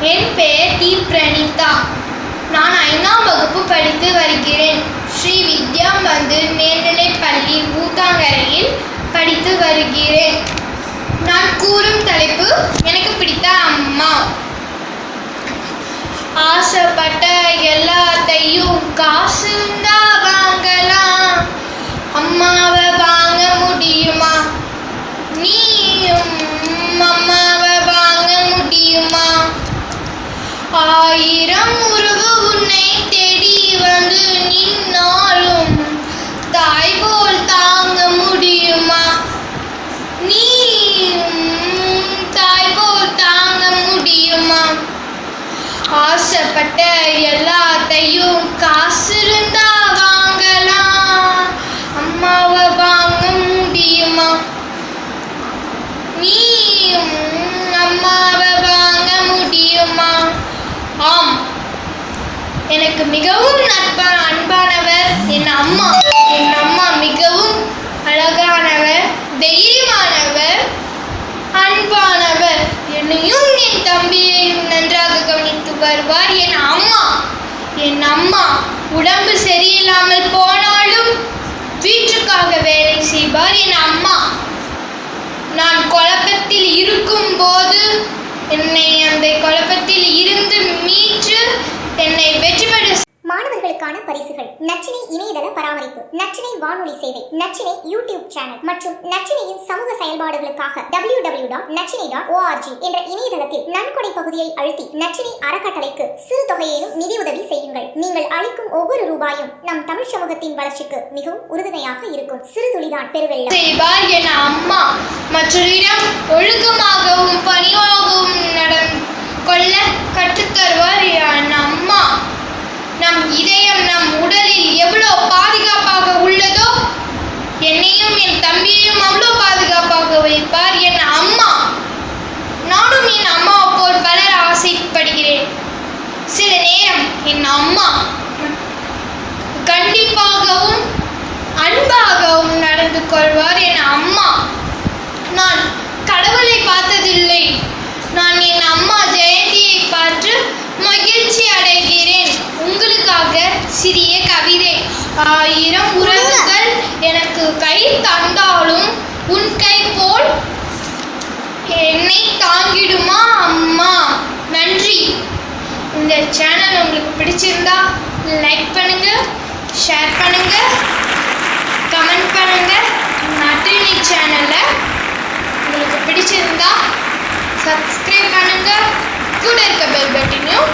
என் பெயர் டி பிரணீதா நான் ஐந்தாம் வகுப்பு படித்து வருகிறேன். ஸ்ரீ வித்யா மந்திர் மேல்நிலைப் பள்ளி ஊத்தாங்கரையில் படித்து வருகிறேன். நான் கூறும் தலைப்பு எனக்கு பிடித்த அம்மா. ஆசைப்பட்ட எல்லாத்தையும் காசு வாங்கலாம் அம்மாவை வாங்க முடியுமா? நீயும் அம்மா ஆயிரம் உருவு உன்னை தேடி வந்து நின்னாலும் தாய் போல் தாங்க முடியுமா? நீ தாய் போல் தாங்க முடியுமா? ஆசைப்பட்ட எல்லாத்தையும் காசு இருந்தா எனக்கு மிகவும் நட்பா அன்பானவர் என் அம்மா. என் அம்மா மிகவும் அழகானவர் தைரியமானவர் அன்பானவர். என்னையும் என் தம்பியையும் நன்றாக கவனித்து வருவார் என் அம்மா. என் அம்மா உடம்பு சரியில்லாமல் போனாலும் வீட்டுக்காக வேலை செய்வார் என் அம்மா. நான் குழப்பத்தில் இருக்கும்போது என்னை அந்த குழப்பத்தில் இருந்து மீ சேவை நச்சினை யூடியூப் சேனல் மற்றும் நச்சினையின் சமூக செயல்பாடுகளுக்காக W W dot Nachinai dot ORG என்ற இணையதளத்தில் நன்கொடை பகுதியை அழுத்தி நச்சினை அறக்கட்டளைக்கு சிறு தொகையேனும் நிதியுதவி செய்யுங்கள். நீங்கள் அளிக்கும் ஒவ்வொரு ரூபாயும் நம் தமிழ் சமூகத்தின் வளர்ச்சிக்கு மிகவும் உறுதுணையாக இருக்கும். சிறு துளிதான் பெருவெள்ளம். அம்மா மற்றொரு இடம் பணிவாகவும் நடந்து கொள்ள கற்றுத்தருவார் என் அம்மா நம் இதயம் நம் உடலில் எவ்வளோ பாதுகாப்பாக உள்ளதோ என்னையும் என் தம்பியையும் அவ்வளோ பாதுகாப்பாக வைப்பார் என் அம்மா நானும் என் அம்மாவை போல் வளர ஆசைப்படுகிறேன் சில நேரம் என் அம்மா கண்டிப்பாகவும் அன்பாகவும் நடந்து கொள்வார் என் அம்மா. நான் கடவுளை பார்த்ததில்லை. நான் என் அம்மா ஜெயந்தியை பார்த்து மகிழ்ச்சி அடைகிறேன். உங்களுக்காக சிறிய கவிதை ஆயிரம் உறவுகள் எனக்கு கை தந்தாலும் உன் கை போல் என்னை தாங்கிடுமா அம்மா நன்றி இந்த சேனல் உங்களுக்கு பிடிச்சிருந்தா லைக் பண்ணுங்க ஷேர் பண்ணுங்க கமெண்ட் பண்ணுங்க. நட்டினி சேனல்ல உங்களுக்கு பிடிச்சிருந்தா சப்ஸ்கிரைப் பண்ணுங்க. கூட இருக்க பெல் பட்டனையும்